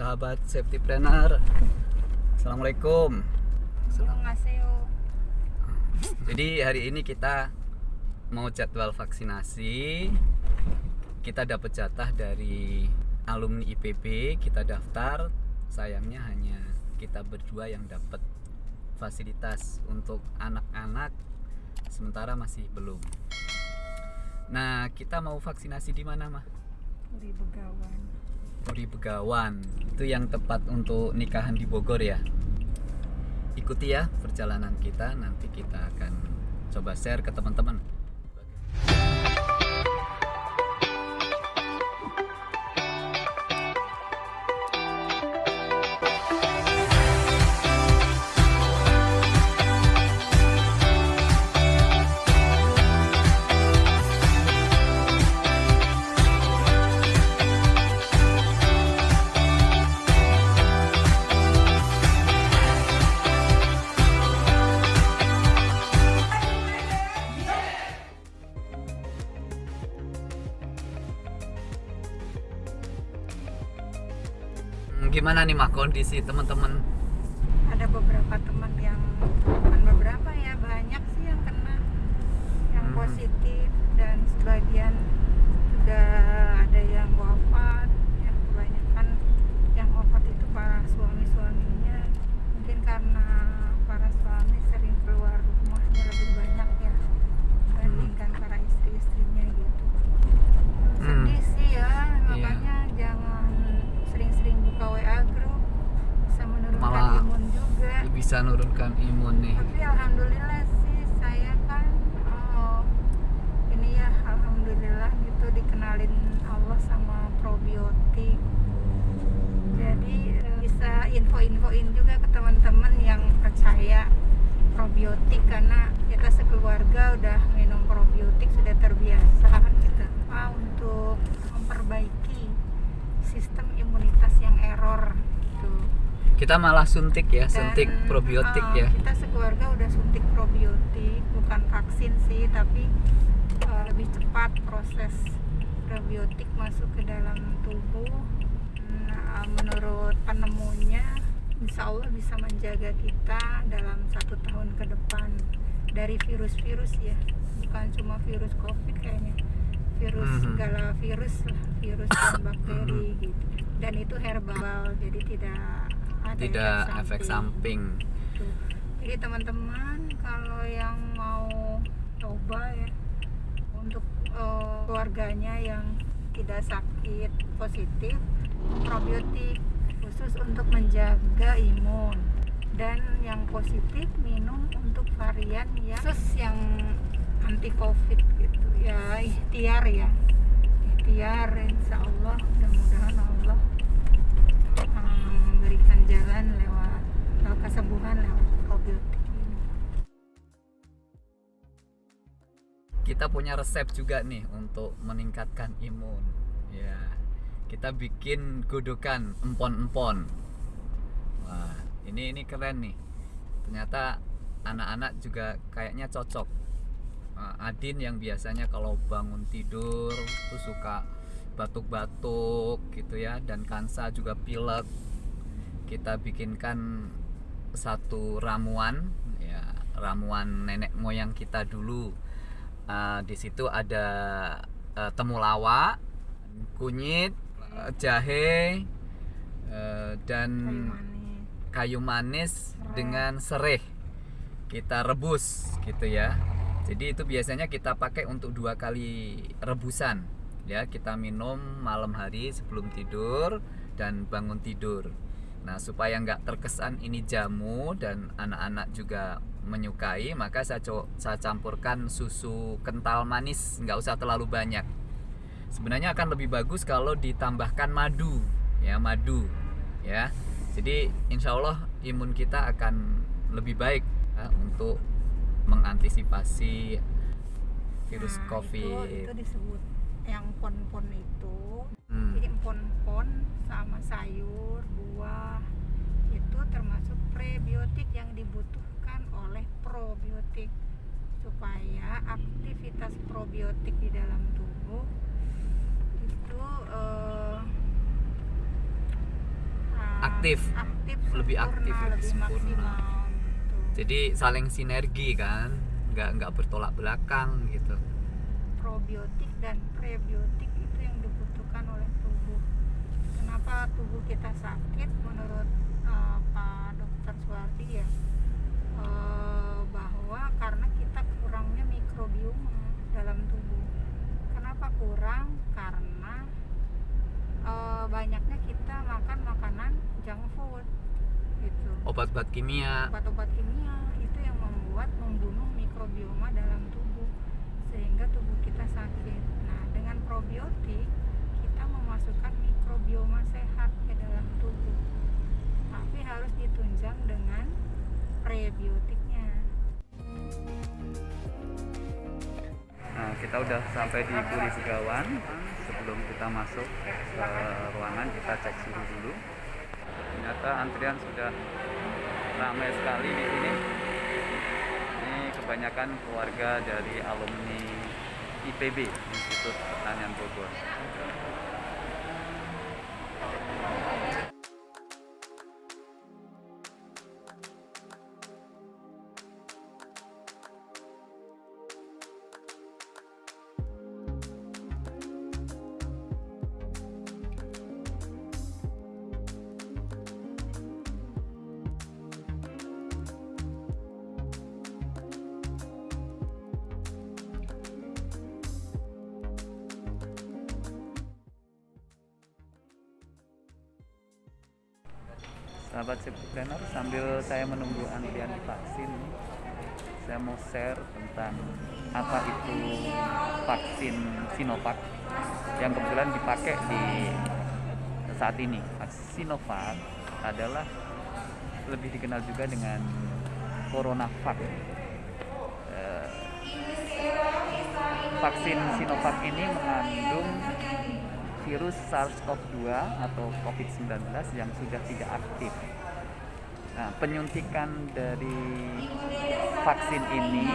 sahabat safety planner. Assalamualaikum. Annyeonghaseyo. Jadi hari ini kita mau jadwal vaksinasi. Kita dapat jatah dari alumni IPB, kita daftar. Sayangnya hanya kita berdua yang dapat fasilitas untuk anak-anak sementara masih belum. Nah, kita mau vaksinasi di mana, mah? Di Begawan. Puri Begawan. Itu yang tepat untuk nikahan di Bogor ya. Ikuti ya perjalanan kita nanti kita akan coba share ke teman-teman gimana nih mah kondisi teman-teman Ada beberapa teman yang bukan beberapa ya banyak sih yang kena yang Hmm. positif dan sebagian juga ada yang wafat. Ya kebanyakan yang wafat itu para suami-suaminya mungkin karena para suami sering keluar rumahnya lebih banyak ya dibandingkan para istri-istrinya gitu. Hmm. Sedih sih ya, Iya. makanya jangan sering-sering buka WA group bisa menurunkan Malah imun juga. Bisa nurunkan imun nih Tapi alhamdulillah sih saya kan oh, ini ya alhamdulillah gitu dikenalin Allah sama probiotik. Jadi eh, bisa info-infoin juga ke teman-teman yang percaya probiotik karena kita sekeluarga udah minum probiotik sudah terbiasa gitu. Ah, untuk memperbaiki sistem imunitas yang error gitu. Kita malah suntik ya Dan, suntik probiotik eh, ya Kita sekeluarga udah suntik probiotik, bukan vaksin sih, tapi eh, lebih cepat proses probiotik masuk ke dalam tubuh. Nah, menurut penemunya, insya Allah bisa menjaga kita dalam satu tahun ke depan dari virus-virus ya, bukan cuma virus COVID kayaknya, virus Mhm. segala virus virus dan bakteri gitu. Dan itu herbal, jadi tidak ada tidak efek samping. Tuh. Jadi teman-teman kalau yang mau coba ya untuk eh, keluarganya yang tidak sakit positif probiotik khusus untuk menjaga imun. Dan yang positif minum untuk varian yang khusus yang anti covid gitu ya ikhtiar ya. Ikhtiar insya Allah mudah-mudahan Allah memberikan jalan lewat lewat kesembuhan lewat ini. kita punya resep juga nih untuk meningkatkan imun. Ya kita bikin godokan empon-empon. Wah ini ini keren nih. Ternyata anak-anak juga kayaknya cocok. Adin yang biasanya kalau bangun tidur tuh suka batuk-batuk gitu ya dan Kansa juga pilek kita bikinkan satu ramuan ya ramuan nenek moyang kita dulu Uh, di situ ada uh, temulawak, kunyit, uh, jahe, uh, dan kayu manis kayu manis Serai. dengan sereh. Kita rebus gitu ya. Jadi itu biasanya kita pakai untuk dua kali rebusan. Ya, kita minum malam hari sebelum tidur dan bangun tidur. Nah, supaya nggak terkesan ini jamu dan anak-anak juga menyukai, maka saya, co- saya campurkan susu kental manis, nggak usah terlalu banyak. Sebenarnya akan lebih bagus kalau ditambahkan madu, ya madu, ya. Jadi insya Allah imun kita akan lebih baik ya, untuk mengantisipasi virus Nah, COVID. itu, itu disebut yang pon-pon itu Hmm. jadi pon-pon sama sayur buah itu termasuk prebiotik yang dibutuhkan oleh probiotik supaya aktivitas probiotik di dalam tubuh itu eh, aktif. aktif Lebih sempurna, aktif, lebih lebih sempurna. maksimal gitu. jadi saling sinergi kan nggak nggak bertolak belakang gitu probiotik dan prebiotik itu yang dibutuhkan oleh tubuh. Kenapa tubuh kita sakit? Menurut eh, Pak Dokter Suwardi ya, eh, bahwa karena kita kurangnya mikrobioma dalam tubuh. Kenapa kurang? Karena eh, banyaknya kita makan makanan junk food, gitu obat-obat kimia obat-obat kimia itu yang membuat membunuh mikrobioma dalam tubuh kita udah sampai di Puri Segawan. Sebelum kita masuk ke ruangan, kita cek suhu dulu. Ternyata antrian sudah ramai sekali di sini. Ini kebanyakan keluarga dari alumni IPB, Institut Pertanian Bogor. Sahabat planner, sambil saya menunggu antrian vaksin, saya mau share tentang apa itu vaksin Sinovac yang kebetulan dipakai di saat ini. Sinovac adalah lebih dikenal juga dengan CoronaVac. Eh, vaksin Sinovac ini mengandung virus SARS-CoV-2 atau COVID-19 yang sudah tidak aktif. Nah, penyuntikan dari vaksin ini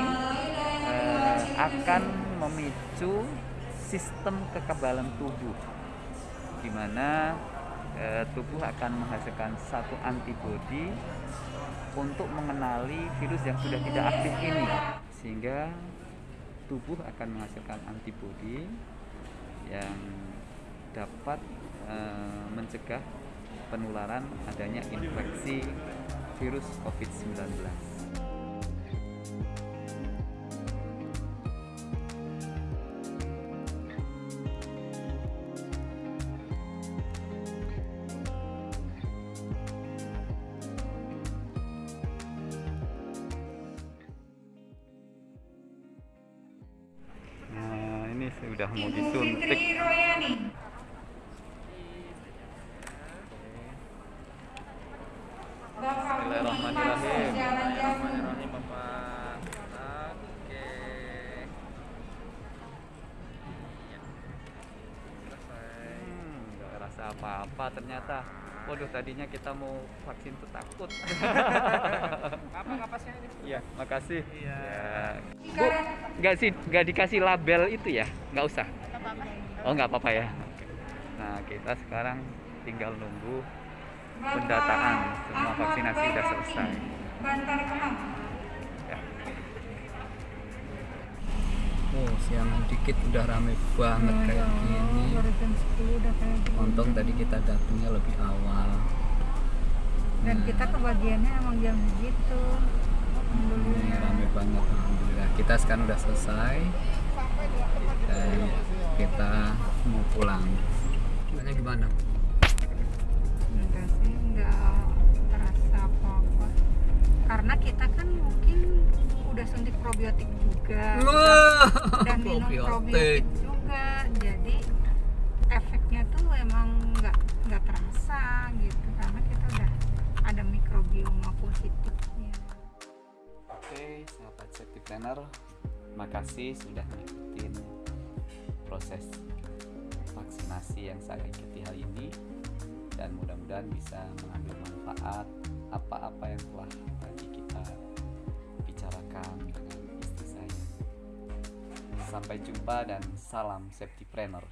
eh, akan memicu sistem kekebalan tubuh, di mana eh, tubuh akan menghasilkan satu antibodi untuk mengenali virus yang sudah tidak aktif ini, sehingga tubuh akan menghasilkan antibodi yang dapat eh, mencegah penularan adanya infeksi virus COVID-19. Nah, sudah mau disuntik. Bismillahirrahmanirrahim. Bismillahirrahmanirrahim Bapak. Oke. Ya. Selesai. Hmm, nggak rasa apa-apa ternyata. Waduh, tadinya kita mau vaksin tuh takut. Apa ngapasnya ini? Iya, makasih. Iya. Ya. Bu, nggak sih, nggak dikasih label itu ya? Nggak usah. Oh, nggak apa-apa ya. Nah, kita sekarang tinggal nunggu pendataan. Semua vaksinasi sudah selesai. Siangan dikit udah rame banget kayak gini. Baru jam 10 udah kayak gini. Untung tadi kita datangnya lebih awal. Dan Nah, kita kebagiannya emang jam segitu. ini Alhamdulillah. rame banget alhamdulillah. Kita sekarang udah selesai dan kita mau pulang. Tanya gimana? Enggak sih, enggak terasa apa-apa. Karena kita kan mungkin udah suntik probiotik juga. dan minum probiotik. juga. Jadi efeknya tuh emang nggak nggak terasa gitu. Karena kita udah ada mikrobioma positifnya. Oke, sahabat safety planner, makasih sudah ngikutin proses vaksinasi yang saya ikuti hari ini. Dan mudah-mudahan bisa mengambil manfaat apa-apa yang telah tadi kita bicarakan dengan istri saya. Sampai jumpa dan salam safety planner.